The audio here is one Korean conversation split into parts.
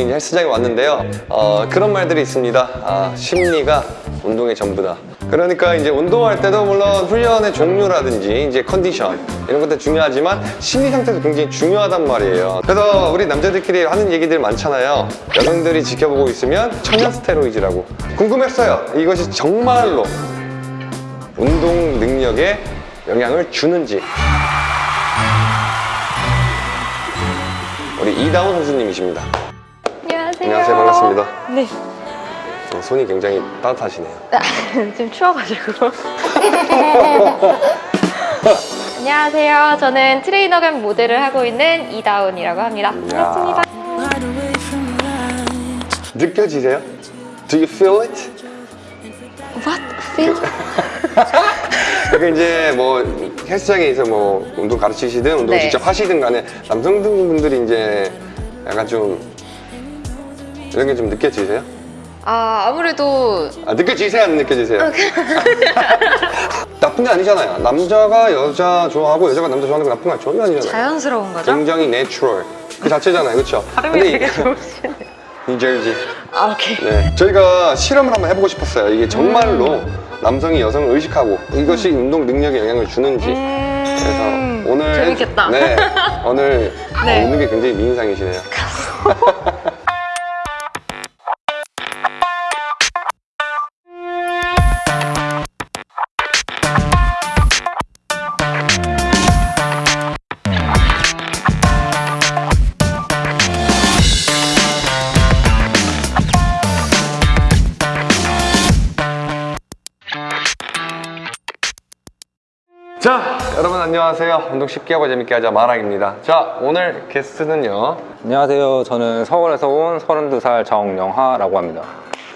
이제 헬스장에 왔는데요. 어, 그런 말들이 있습니다. 아, 심리가 운동의 전부다. 그러니까 이제 운동할 때도 물론 훈련의 종류라든지 이제 컨디션 이런 것들 중요하지만 심리 상태도 굉장히 중요하단 말이에요. 그래서 우리 남자들끼리 하는 얘기들 많잖아요. 여성들이 지켜보고 있으면 청년 스테로이드라고. 궁금했어요. 이것이 정말로 운동 능력에 영향을 주는지. 우리 이다운 선수님이십니다. 안녕하세요. 반갑습니다. 네. 어, 손이 굉장히 따뜻하시네요. 지금 추워가지고. 안녕하세요. 저는 트레이너 겸 모델을 하고 있는 이다운이라고 합니다. 반갑습니다. 느껴지세요? Do you feel it? What? Feel? 그러니까 이제 뭐 헬스장에서 뭐 운동 가르치시든 운동 을 네. 직접 하시든 간에 남성분들이 이제 약간 좀 이런 게 좀 느껴지세요? 아, 아무래도 아, 느껴지세요? 안 느껴지세요? 나쁜 게 아니잖아요. 남자가 여자 좋아하고 여자가 남자 좋아하는 건 나쁜 거 전혀 아니잖아요. 자연스러운 거죠? 굉장히 natural 그 자체잖아요, 그렇죠? 발음이 되게 좋으시네. 뉴저지. 아, 오케이. 네, 저희가 실험을 한번 해보고 싶었어요. 이게 정말로 음. 남성이 여성을 의식하고 이것이 운동 능력에 영향을 주는지. 그래서 음, 오늘 재밌겠다. 네, 오늘 네. 어, 웃는 게 굉장히 미인상이시네요. 자, 여러분 안녕하세요. 운동 쉽게 하고 재밌게 하자 마랑입니다. 자, 오늘 게스트는요. 안녕하세요. 저는 서울에서 온 32살 정영하라고 합니다.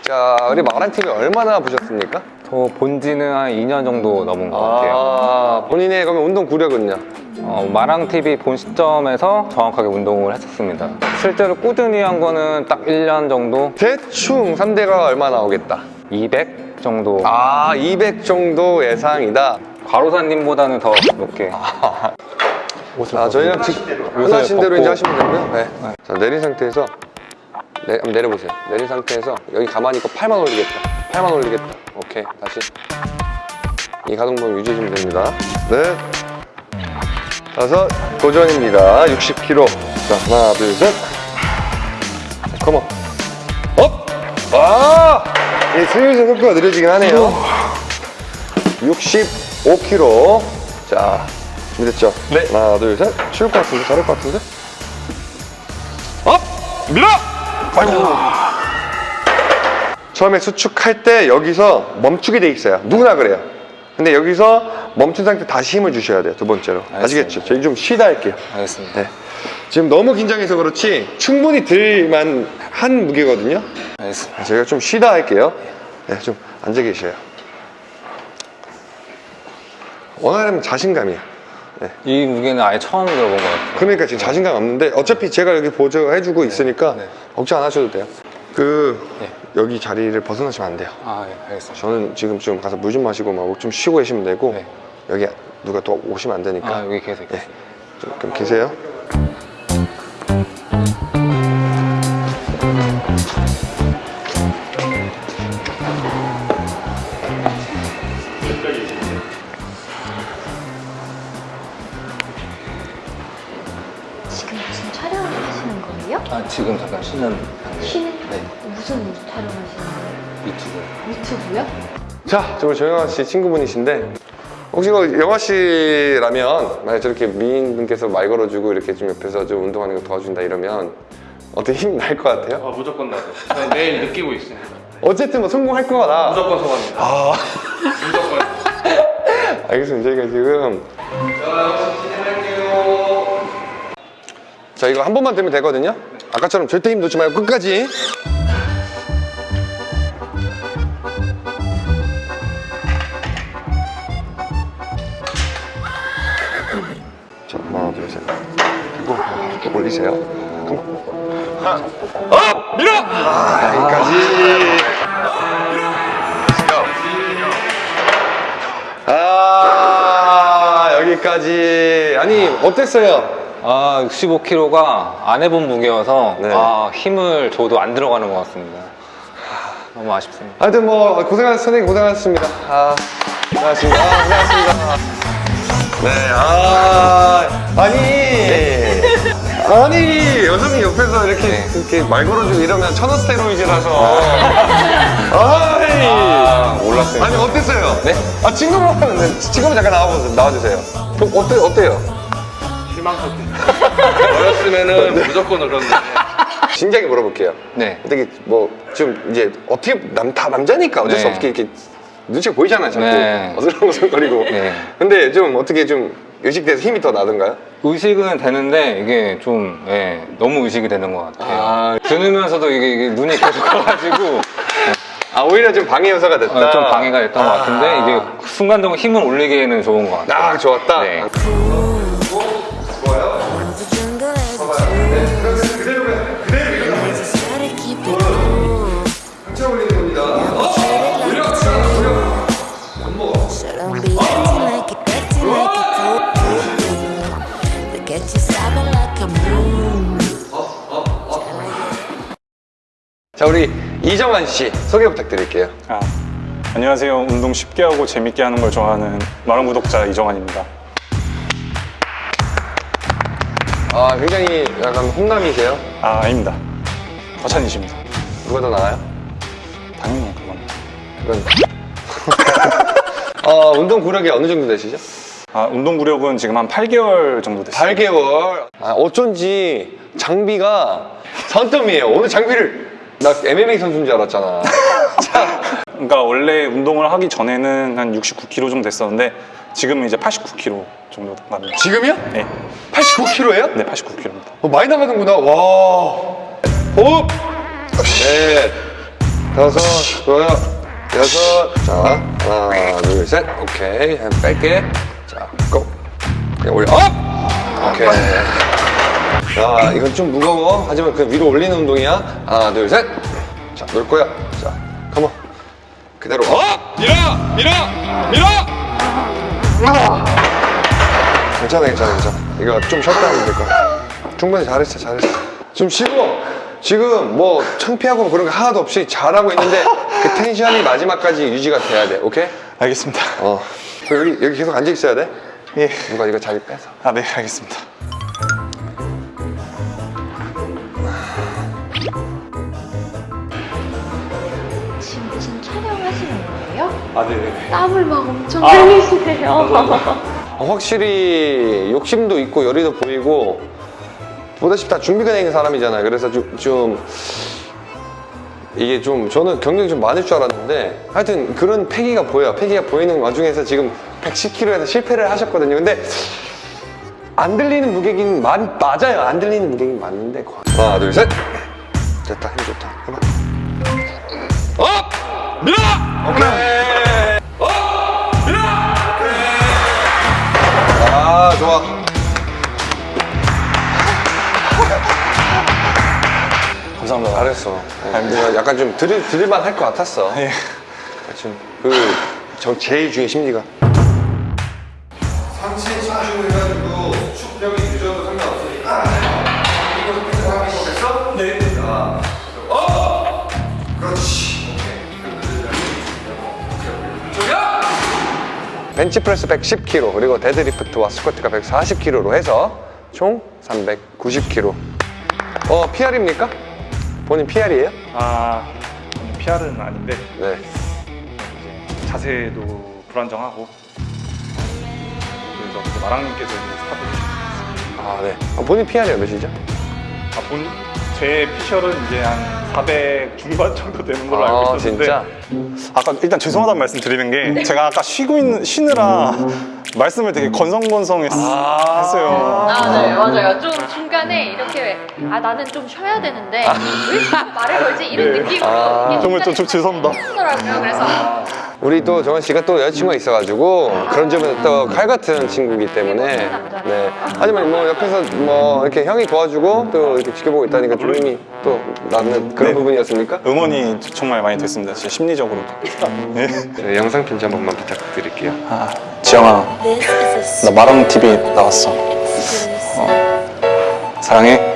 자, 우리 마랑 TV 얼마나 보셨습니까? 저 본지는 한 2년 정도 넘은 것 같아요. 아, 본인의 그러면 운동 구력은요? 어, 마랑TV 본 시점에서 정확하게 운동을 했었습니다. 실제로 꾸준히 한 거는 딱 1년 정도? 대충 3대가 얼마 나오겠다. 200 정도. 아, 200 정도 예상이다. 과로사님보다는 더 높게. 자, 저희는 지- 원하신 대로. 이제 하시면 되고요. 네. 자, 내린 상태에서 네, 한번 내려보세요. 내린 상태에서 여기 가만히 있고 팔만 올리겠다. 팔만 올리겠다. 오케이, 다시. 이 가동범위 유지해주면 됩니다. 네. 다섯, 도전입니다. 60kg. 자, 하나, 둘, 셋. Come on. Up! 아! 이 슬슬 속도가 느려지긴 하네요. 65kg. 자, 준비됐죠? 네. 하나, 둘, 셋. 쉬울 것 같은데? 잘할 것 같은데? Up! 밀어! 아이고. 처음에 수축할 때 여기서 멈추게 돼 있어요. 누구나 그래요. 근데 여기서 멈춘 상태 다시 힘을 주셔야 돼요. 두 번째로. 아시겠죠? 저희 좀 쉬다 할게요. 알겠습니다. 네. 지금 너무 긴장해서 그렇지 충분히 들만 한 무게거든요. 알겠습니다. 제가 좀 쉬다 할게요. 네, 좀 앉아 계셔요. 원하려면 자신감이야. 이 무게는 아예 처음 들어본 것 같아요. 그러니까 지금 자신감 없는데 어차피 제가 여기 보조해주고 있으니까 네. 걱정 안 하셔도 돼요. 그 네. 여기 자리를 벗어나시면 안 돼요. 아, 예, 알겠습니다. 저는 지금 좀 가서 물 좀 마시고 막 좀 쉬고 계시면 되고 네. 여기 누가 또 오시면 안 되니까 아, 여기 계세요. 네. 좀 그럼 계세요. 아, 지금 잠깐 쉬는 단계. 쉬는? 네. 무슨 촬영하시는 거예요? 유튜브. 유튜브요? 자, 저 우리 조영아 씨 친구분이신데 혹시 그 영아 씨라면 만약 저렇게 미인분께서 말 걸어주고 이렇게 좀 옆에서 좀 운동하는 거 도와준다 이러면 어떻게 힘 날 것 같아요? 아, 무조건 나죠. 내일 느끼고 있습니다. 어쨌든 뭐 성공할 거다. 무조건 소감입니다. 아, 무조건. 알겠습니다. 저희가 지금 자 이거 한 번만 되면 되거든요. 아까처럼 절대 힘 놓지 말고 끝까지. 자 하나 둘 셋. 그리고 쭉 올리세요. 그럼 하나, up, 밀어. 아, 여기까지. 아 여기까지 아니 어땠어요? 아 65kg가 안 해본 무게여서 네. 아, 힘을 줘도 안 들어가는 것 같습니다. 너무 아쉽습니다. 하여튼 뭐 고생하셨 선생님 고생하셨습니다. 아, 고생하셨습니다. 아, 고생하셨습니다. 네, 아, 아니, 아니, 여성이 옆에서 이렇게, 네. 이렇게 말 걸어주고 이러면 천원 스테로이드라서. 아이. 아, 몰랐어요. 아니, 어땠어요? 네? 아, 친구로 하면, 친구로 잠깐 나와보세요. 나와주세요. 좀 어때, 어때요? 실망스럽네요. 어렸으면은 무조건 그런데 진지하게 물어볼게요. 네. 되게 뭐, 좀 이제 어떻게, 남, 다 남자니까 어쩔 수 네. 없게 이렇게 눈치가 보이잖아요, 자꾸. 네. 어슬렁어슬거리고. 네. 근데 좀 어떻게 좀 의식돼서 힘이 더 나던가요? 의식은 되는데 이게 좀 예, 너무 의식이 되는 것 같아요. 아. 들으면서도 이게, 이게 눈이 계속 가가지고 아, 오히려 좀 방해 요소가 됐다. 어, 좀 방해가 됐던 것 같은데 이게 순간적으로 힘을 올리기에는 좋은 것 같아요. 아, 좋았다. 네. 이정환 씨 소개 부탁드릴게요. 아, 안녕하세요. 운동 쉽게 하고 재밌게 하는 걸 좋아하는 마른 구독자 이정환입니다. 아, 굉장히 약간 홍남이세요? 아, 아닙니다. 과찬이십니다. 누가 더 나아요? 당연히 그건. 그건. 어, 운동 구력이 어느 정도 되시죠? 아, 운동 구력은 지금 한 8개월 정도 됐어요. 8개월. 아, 어쩐지 장비가 산더미예요. 오늘 장비를 나 MMA 선수인 줄 알았잖아. 그러니까 원래 운동을 하기 전에는 한 69kg 정도 됐었는데 지금은 이제 89kg 정도 갑니다. 지금이요? 네, 89kg예요? 네 89kg입니다. 어, 많이 나가는구나. 와. 호흡. 넷. 다섯. 좋아요. 여섯. 자, 하나, 둘, 셋. 오케이. 한 뺄게. 자, 고. 그냥 올려. up! 오케이. 자, 이건 좀 무거워. 하지만 그 위로 올리는 운동이야. 하나, 둘, 셋. 자, 놀 거야. 자, come on. 그대로. up! 밀어! 밀어! 밀어! 아! 괜찮아, 괜찮아, 괜찮아. 이거 좀 쉬었다 하면 될 거야. 충분히 잘했어, 잘했어. 좀 쉬고, 지금 뭐 창피하고 그런 거 하나도 없이 잘하고 있는데 그 텐션이 마지막까지 유지가 돼야 돼, 오케이? 알겠습니다. 어. 여기, 여기 계속 앉아 있어야 돼. 예. 누가 이거 자리 빼서. 아, 네, 알겠습니다. 아, 네, 네. 땀을 막 엄청 흘리시네요. 어, 확실히 욕심도 있고 열의도 보이고 보다시피 다 준비가 돼 있는 사람이잖아요. 그래서 좀, 좀 이게 좀 저는 경력이 좀 많을 줄 알았는데 하여튼 그런 패기가 보여요. 패기가 보이는 와중에서 지금 110kg에서 실패를 하셨거든요. 근데 안 들리는 무게긴 많, 맞아요. 안 들리는 무게긴 맞는데 하나 둘 셋. 됐다 힘 좋다. 해봐. up! 밀어! 오케이. 좋아. 감사합니다. 잘했어. 내가 약간 좀 들을, 들을만 할 것 같았어. 예. 지금 그 저 제일 중요한 심리가. 상체 치중을 벤치프레스 110kg 그리고 데드리프트와 스쿼트가 140kg로 해서 총 390kg 어 PR입니까? 본인 PR이에요? 아, PR은 아닌데 네 자세도 불안정하고 그래서 그 마랑님께서 이제 스타트 해주셨어요. 아, 네. 아, 본인 PR이 몇이죠? 아, 본, 제 피셜은 이제 한 400 중반 정도 되는 걸로 알고 아, 있었는데 진짜? 아까 일단 죄송하다는 말씀 드리는 게 제가 아까 쉬고 있는 쉬느라 말씀을 되게 건성건성했어요. 아, 네, 맞아요. 좀 중간에 이렇게, 아, 나는 좀 쉬어야 되는데, 왜 자꾸 말을 걸지? 이런 네. 느낌으로. 아. 정말 좀- 좀 죄송합니다. 하더라고요. 그래서. 우리 또 정원 씨가 또 여자친구가 있어가지고 그런 점에서 또 칼 같은 친구이기 때문에 네. 하지만 뭐 옆에서 뭐 이렇게 형이 도와주고 또 이렇게 지켜보고 있다니까 좀 힘이 또 나는 그런 네. 부분이었습니까? 응원이 정말 많이 됐습니다. 진짜 심리적으로도. 네. 네, 영상 편지 한 번만 부탁드릴게요. 아, 지영아, a 나 마랑 TV 나왔어. serious. 사랑해.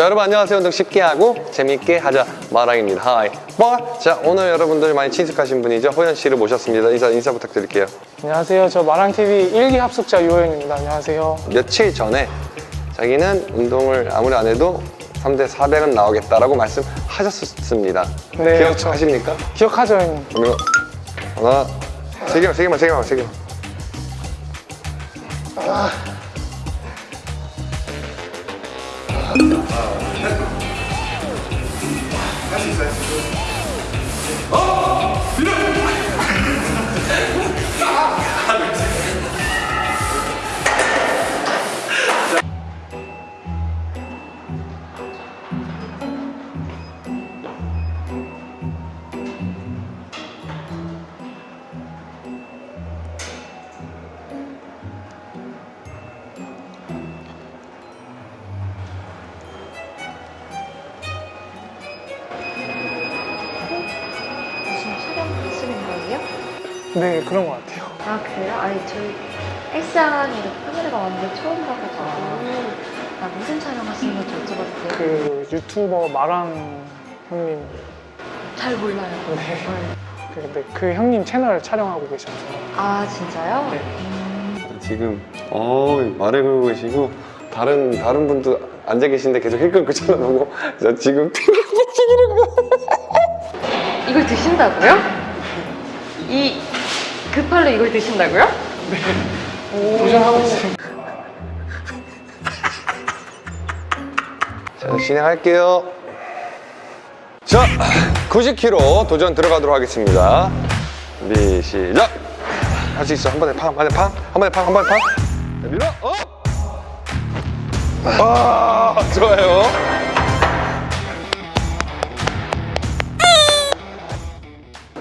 자 여러분 안녕하세요 운동 쉽게 하고 재밌게 하자 마랑입니다 하이 뭐? 자 오늘 여러분들 많이 친숙하신 분이죠 호연 씨를 모셨습니다 인사 인사 부탁드릴게요 안녕하세요. 저 마랑TV 1기 합숙자 유호연입니다. 안녕하세요. 며칠 전에 자기는 운동을 아무리 안 해도 3대 400은 나오겠다라고 말씀하셨습니다 네, 기억하십니까? 기억하죠, 형님? 그러면 하나 세 개만 세 개만 세 개만 세 개만 무 네, 그런 것 같아요. 아 그래요? 아니 저희 이렇게 카메라가 왔는데 처음 봐가지고 아 무슨 촬영하시는 건지 여쭤봐도 돼요? 그 유튜버 마랑 형님. 잘 몰라요. 네. 그- 근데 그 형님 채널 촬영하고 계셔서. 아 진짜요? 네. 음, 지금 어 말을 걸고 계시고 다른 다른 분도 앉아 계신데 계속 힐 끌고 쳐다보고 저 지금 이걸 드신다고요? 이 급할로 이걸 드신다고요? 도전하고 있어요. 자 진행할게요. 자 90kg 도전 들어가도록 하겠습니다. 준비 시작. 할 수 있어. 한 번에 팡 한 번에 팡 한 번에 팡 한 번에 팡. 자, 밀어. 어? 아, 좋아요.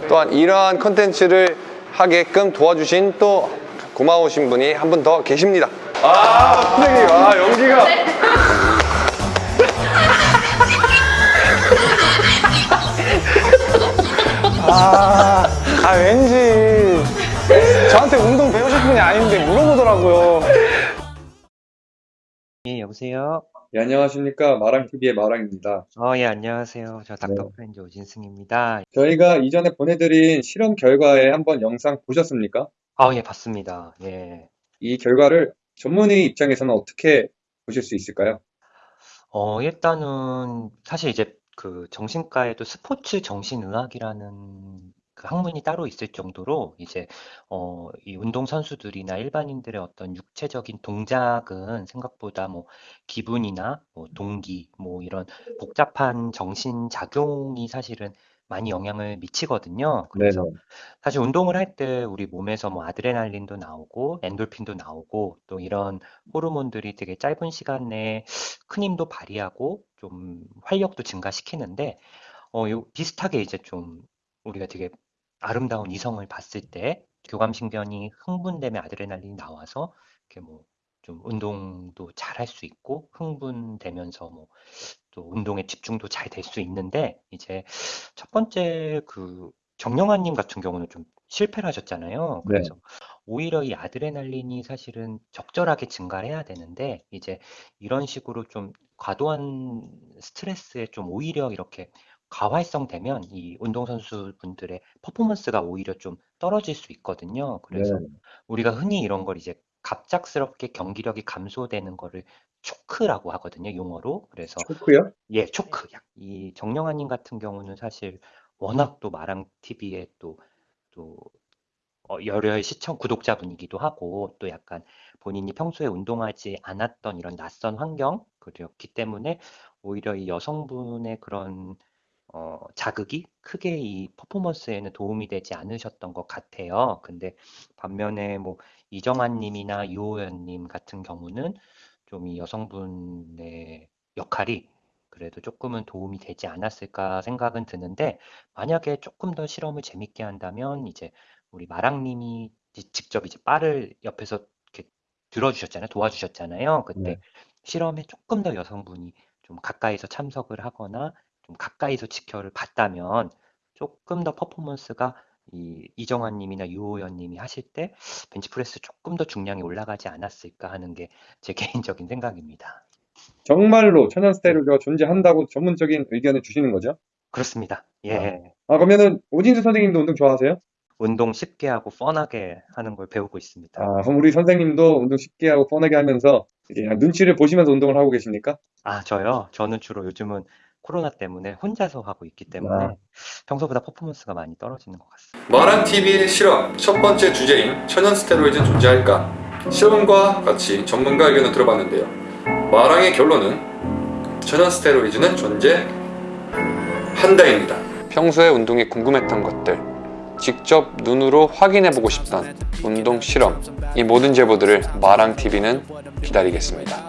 또한 이러한 컨텐츠를 하게끔 도와주신 또 고마우신 분이 한 분 더 계십니다. 아, 선생님, 아, 연기가. 아, 아, 왠지 저한테 운동 배우실 분이 아닌데 물어보더라고요. 예, 여보세요? 예, 안녕하십니까. 마랑TV의 마랑입니다. 어, 예, 안녕하세요. 저 닥터 프렌즈 오진승입니다. 저희가 이전에 보내드린 실험 결과에 한번 영상 보셨습니까? 아, 예, 봤습니다. 예. 이 결과를 전문의 입장에서는 어떻게 보실 수 있을까요? 어, 일단은 사실 이제 그 정신과에도 스포츠 정신의학이라는 그 학문이 따로 있을 정도로 이제 어, 이 운동 선수들이나 일반인들의 어떤 육체적인 동작은 생각보다 뭐 기분이나 뭐 동기 뭐 이런 복잡한 정신 작용이 사실은 많이 영향을 미치거든요. 그래서 사실 운동을 할 때 우리 몸에서 뭐 아드레날린도 나오고 엔돌핀도 나오고 또 이런 호르몬들이 되게 짧은 시간 내에 큰 힘도 발휘하고 좀 활력도 증가시키는데 어, 요 비슷하게 이제 좀 우리가 되게 아름다운 이성을 봤을 때 교감신경이 흥분되면 아드레날린이 나와서 이렇게 뭐 좀 운동도 잘 할 수 있고 흥분되면서 뭐 또 운동에 집중도 잘 될 수 있는데 이제 첫 번째 그 정영환님 같은 경우는 좀 실패를 하셨잖아요. 네. 그래서 오히려 이 아드레날린이 사실은 적절하게 증가를 해야 되는데 이제 이런 식으로 좀 과도한 스트레스에 좀 오히려 이렇게 가활성 되면 이 운동선수분들의 퍼포먼스가 오히려 좀 떨어질 수 있거든요. 그래서 네. 우리가 흔히 이런 걸 이제 갑작스럽게 경기력이 감소되는 거를 초크라고 하거든요, 용어로. 그래서 초크요? 예, 초크. 약- 이 정영환님 같은 경우는 사실 워낙 또 마랑 TV에 또, 또, 어, 열혈 시청 구독자분이기도 하고 또 약간 본인이 평소에 운동하지 않았던 이런 낯선 환경, 그렇기 때문에 오히려 이 여성분의 그런 어, 자극이 크게 이 퍼포먼스에는 도움이 되지 않으셨던 것 같아요. 근데 반면에 뭐 이정환 님이나 유호연 님 같은 경우는 좀 이 여성분의 역할이 그래도 조금은 도움이 되지 않았을까 생각은 드는데 만약에 조금 더 실험을 재밌게 한다면 이제 우리 마랑 님이 지- 직접 이제 바를 옆에서 이렇게 들어주셨잖아요. 도와주셨잖아요. 그때 네. 실험에 조금 더 여성분이 좀 가까이서 참석을 하거나 좀 가까이서 지켜를 봤다면 조금 더 퍼포먼스가 이 이정환 님이나 유호연 님이 하실 때 벤치프레스 조금 더 중량이 올라가지 않았을까 하는 게 제 개인적인 생각입니다. 정말로 천연 스테로이드가 존재한다고 전문적인 의견을 주시는 거죠? 그렇습니다. 예. 아, 그러면은 오진수 선생님도 운동 좋아하세요? 운동 쉽게 하고 뻔하게 하는 걸 배우고 있습니다. 아, 그럼 우리 선생님도 운동 쉽게 하고 뻔하게 하면서 이게 그냥 눈치를 보시면서 운동을 하고 계십니까? 아, 저요? 저는 주로 요즘은 코로나 때문에 혼자서 하고 있기 때문에 아. 평소보다 퍼포먼스가 많이 떨어지는 것 같습니다. 마랑 TV의 실험 첫 번째 주제인 천연 스테로이드는 존재할까? 실험과 같이 전문가 의견을 들어봤는데요. 마랑의 결론은 천연 스테로이드는 존재한다입니다. 평소에 운동이 궁금했던 것들, 직접 눈으로 확인해보고 싶던 운동 실험, 이 모든 제보들을 마랑TV는 기다리겠습니다.